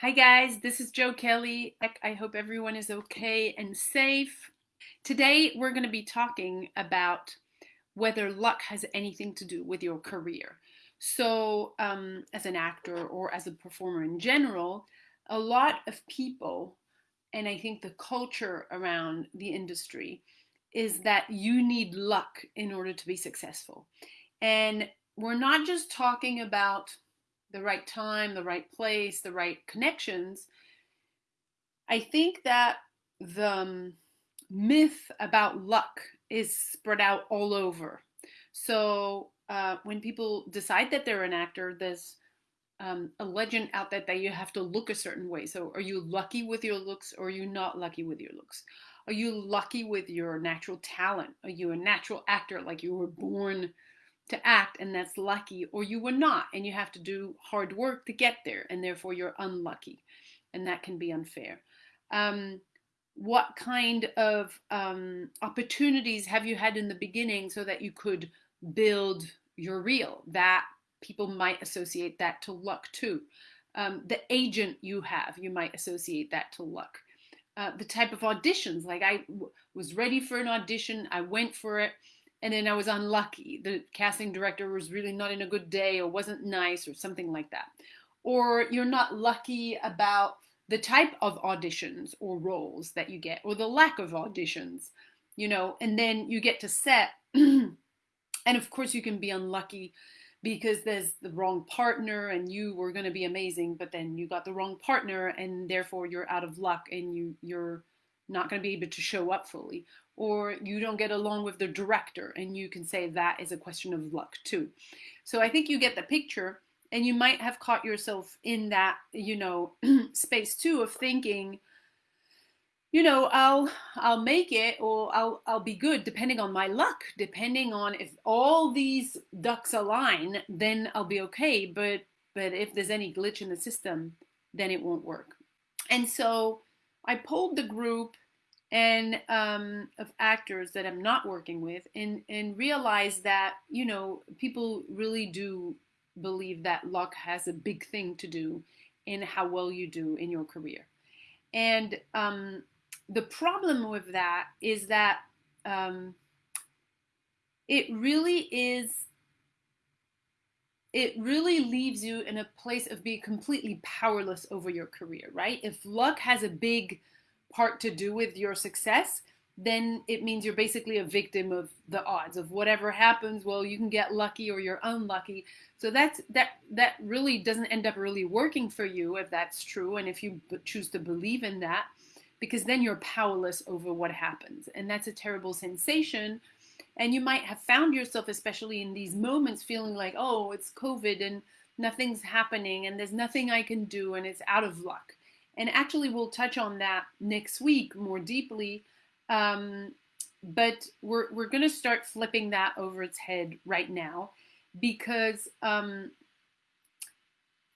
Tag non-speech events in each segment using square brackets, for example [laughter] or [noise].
Hi, guys. This is Joe Kelly. I hope everyone is okay and safe. Today, we're going to be talking about whether luck has anything to do with your career. So, um, as an actor or as a performer in general, a lot of people, and I think the culture around the industry, is that you need luck in order to be successful. And we're not just talking about the right time, the right place, the right connections, I think that the um, myth about luck is spread out all over. So uh, when people decide that they're an actor, there's um, a legend out there that you have to look a certain way. So are you lucky with your looks or are you not lucky with your looks? Are you lucky with your natural talent? Are you a natural actor like you were born to act and that's lucky or you were not and you have to do hard work to get there and therefore you're unlucky and that can be unfair. Um, what kind of um, opportunities have you had in the beginning so that you could build your reel? That people might associate that to luck too. Um, the agent you have you might associate that to luck. Uh, the type of auditions like I was ready for an audition I went for it and then I was unlucky. The casting director was really not in a good day or wasn't nice or something like that. Or you're not lucky about the type of auditions or roles that you get or the lack of auditions, you know, and then you get to set. [clears throat] and of course, you can be unlucky because there's the wrong partner and you were going to be amazing, but then you got the wrong partner and therefore you're out of luck and you, you're not going to be able to show up fully or you don't get along with the director and you can say that is a question of luck too. So I think you get the picture and you might have caught yourself in that, you know, [clears throat] space too of thinking, you know, I'll I'll make it or I'll I'll be good depending on my luck, depending on if all these ducks align, then I'll be okay, but but if there's any glitch in the system, then it won't work. And so I pulled the group and um, of actors that I'm not working with and, and realize that, you know, people really do believe that luck has a big thing to do in how well you do in your career. And um, the problem with that is that um, it really is, it really leaves you in a place of being completely powerless over your career, right? If luck has a big part to do with your success, then it means you're basically a victim of the odds of whatever happens. Well, you can get lucky or you're unlucky. So that's that that really doesn't end up really working for you if that's true, and if you choose to believe in that, because then you're powerless over what happens, and that's a terrible sensation. And you might have found yourself, especially in these moments, feeling like, oh, it's COVID and nothing's happening, and there's nothing I can do, and it's out of luck. And actually, we'll touch on that next week more deeply. Um, but we're, we're going to start flipping that over its head right now because um,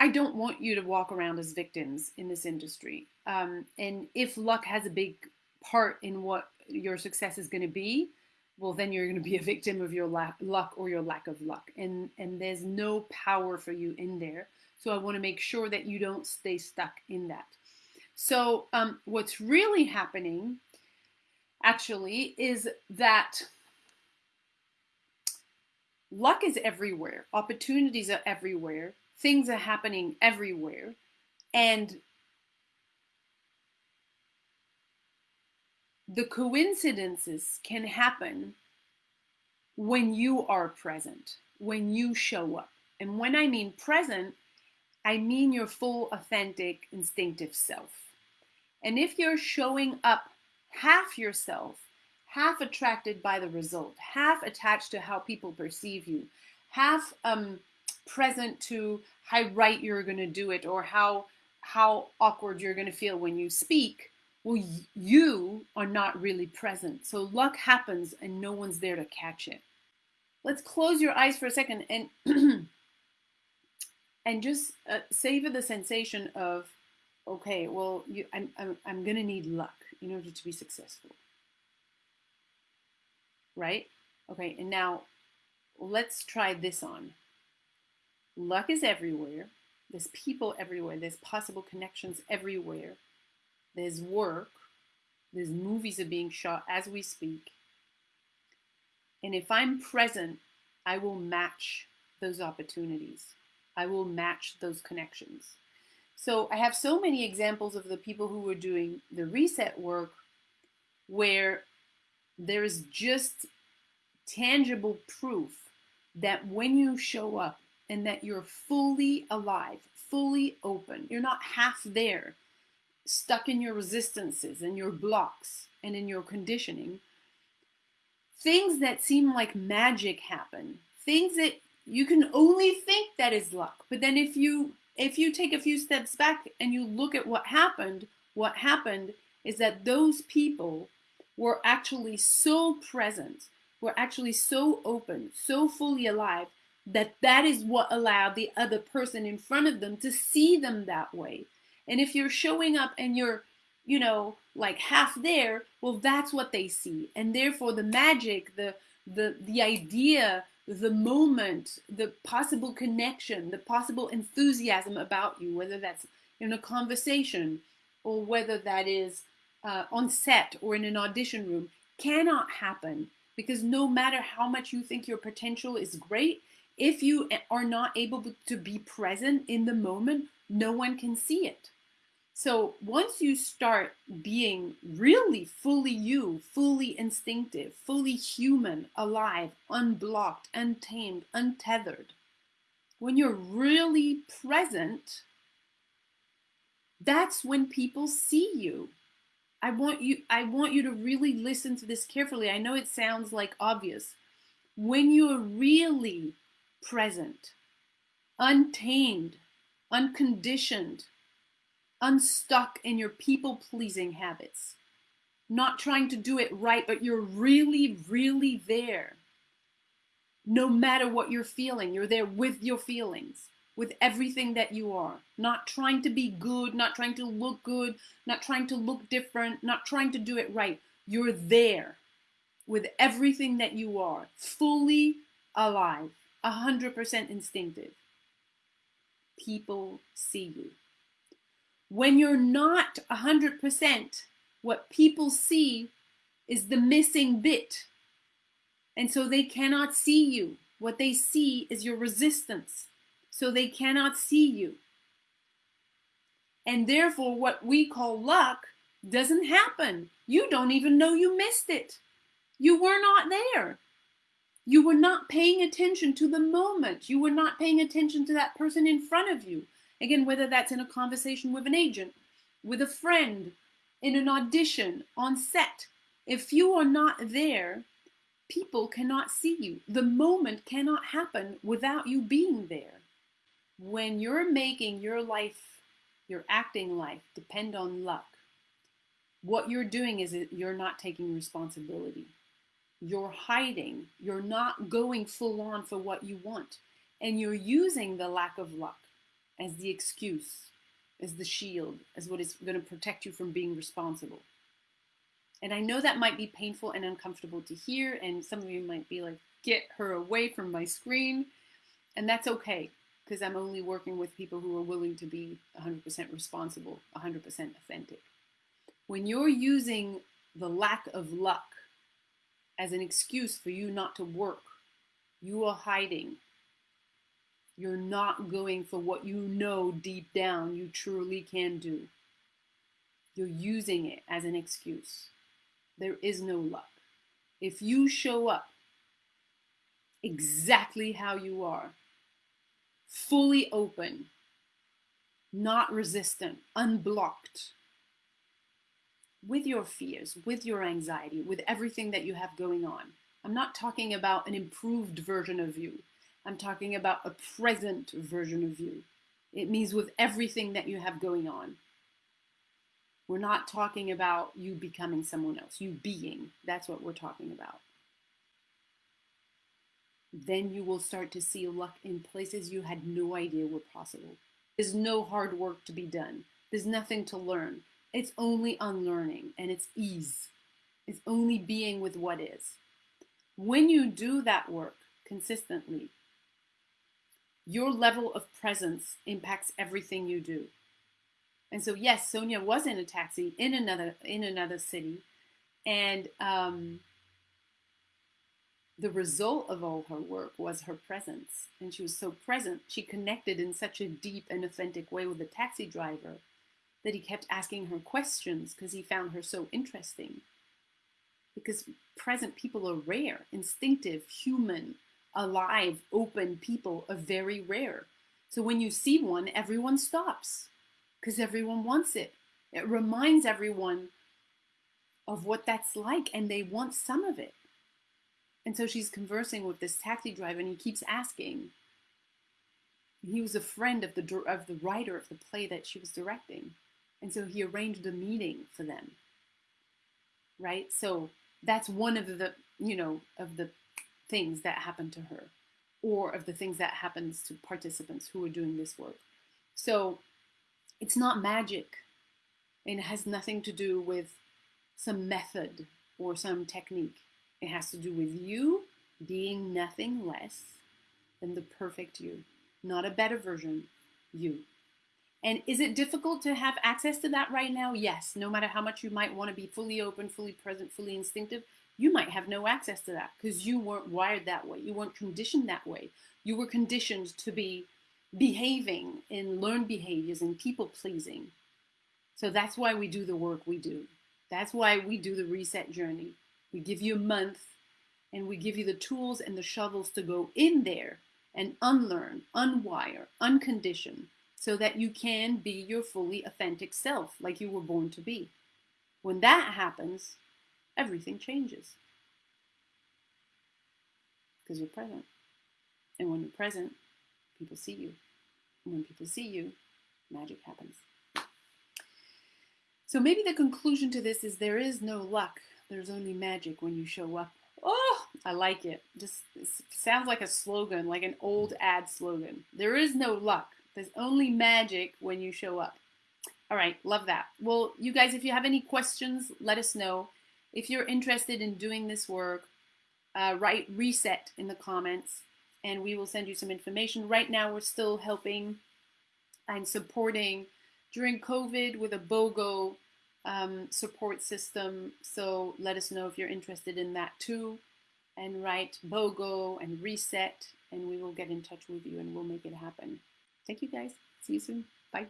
I don't want you to walk around as victims in this industry. Um, and if luck has a big part in what your success is going to be, well, then you're going to be a victim of your luck or your lack of luck. And, and there's no power for you in there. So I want to make sure that you don't stay stuck in that. So um, what's really happening actually is that luck is everywhere. Opportunities are everywhere. Things are happening everywhere. And the coincidences can happen when you are present, when you show up. And when I mean present, I mean your full, authentic, instinctive self. And if you're showing up half yourself, half attracted by the result, half attached to how people perceive you, half um, present to how right you're going to do it or how how awkward you're going to feel when you speak, well, you are not really present. So luck happens and no one's there to catch it. Let's close your eyes for a second and [clears throat] and just uh, savor the sensation of okay, well, you, I'm, I'm, I'm going to need luck in order to be successful. Right? Okay, and now let's try this on. Luck is everywhere. There's people everywhere. There's possible connections everywhere. There's work. There's movies are being shot as we speak. And if I'm present, I will match those opportunities. I will match those connections. So I have so many examples of the people who were doing the reset work where there is just tangible proof that when you show up and that you're fully alive, fully open, you're not half there, stuck in your resistances and your blocks and in your conditioning, things that seem like magic happen, things that you can only think that is luck. But then if you if you take a few steps back and you look at what happened, what happened is that those people were actually so present, were actually so open, so fully alive that that is what allowed the other person in front of them to see them that way. And if you're showing up and you're, you know, like half there, well that's what they see. And therefore the magic, the the the idea, the moment, the possible connection, the possible enthusiasm about you, whether that's in a conversation or whether that is uh, on set or in an audition room cannot happen because no matter how much you think your potential is great, if you are not able to be present in the moment, no one can see it. So once you start being really fully you, fully instinctive, fully human, alive, unblocked, untamed, untethered, when you're really present, that's when people see you. I want you I want you to really listen to this carefully. I know it sounds like obvious. When you're really present, untamed, unconditioned, unstuck in your people pleasing habits, not trying to do it right, but you're really, really there. No matter what you're feeling, you're there with your feelings with everything that you are. Not trying to be good, not trying to look good, not trying to look different, not trying to do it right. You're there with everything that you are, fully alive, 100% instinctive. People see you. When you're not 100%, what people see is the missing bit. And so they cannot see you. What they see is your resistance so they cannot see you. And therefore, what we call luck doesn't happen. You don't even know you missed it. You were not there. You were not paying attention to the moment. You were not paying attention to that person in front of you. Again, whether that's in a conversation with an agent, with a friend, in an audition, on set. If you are not there, people cannot see you. The moment cannot happen without you being there when you're making your life, your acting life, depend on luck, what you're doing is you're not taking responsibility. You're hiding. You're not going full on for what you want. And you're using the lack of luck as the excuse, as the shield, as what is going to protect you from being responsible. And I know that might be painful and uncomfortable to hear, and some of you might be like, get her away from my screen. And that's okay because I'm only working with people who are willing to be 100% responsible, 100% authentic. When you're using the lack of luck as an excuse for you not to work, you are hiding. You're not going for what you know deep down you truly can do. You're using it as an excuse. There is no luck. If you show up exactly how you are, fully open, not resistant, unblocked with your fears, with your anxiety, with everything that you have going on. I'm not talking about an improved version of you. I'm talking about a present version of you. It means with everything that you have going on. We're not talking about you becoming someone else, you being. That's what we're talking about then you will start to see luck in places you had no idea were possible. There's no hard work to be done. There's nothing to learn. It's only unlearning and it's ease. It's only being with what is. When you do that work consistently, Your level of presence impacts everything you do. And so, yes, Sonia was in a taxi in another in another city, and um, the result of all her work was her presence. And she was so present, she connected in such a deep and authentic way with the taxi driver that he kept asking her questions because he found her so interesting. Because present people are rare, instinctive, human, alive, open people are very rare. So when you see one, everyone stops because everyone wants it. It reminds everyone of what that's like and they want some of it. And so she's conversing with this taxi driver and he keeps asking. He was a friend of the of the writer of the play that she was directing. And so he arranged a meeting for them. Right? So that's one of the, you know, of the things that happened to her or of the things that happens to participants who are doing this work. So it's not magic. It has nothing to do with some method or some technique. It has to do with you being nothing less than the perfect you, not a better version, you. And is it difficult to have access to that right now? Yes. No matter how much you might want to be fully open, fully present, fully instinctive, you might have no access to that because you weren't wired that way. You weren't conditioned that way. You were conditioned to be behaving in learned behaviors and people pleasing. So that's why we do the work we do. That's why we do the reset journey. We give you a month and we give you the tools and the shovels to go in there and unlearn, unwire, uncondition so that you can be your fully authentic self like you were born to be. When that happens, everything changes because you're present. And when you're present, people see you. And when people see you, magic happens. So maybe the conclusion to this is there is no luck. There's only magic when you show up. Oh, I like it. Just it sounds like a slogan, like an old ad slogan. There is no luck. There's only magic when you show up. All right, love that. Well, you guys, if you have any questions, let us know. If you're interested in doing this work, uh, write reset in the comments and we will send you some information. Right now, we're still helping and supporting during COVID with a BOGO um, support system. So let us know if you're interested in that too. And write BOGO and reset, and we will get in touch with you and we'll make it happen. Thank you guys. See you soon. Bye.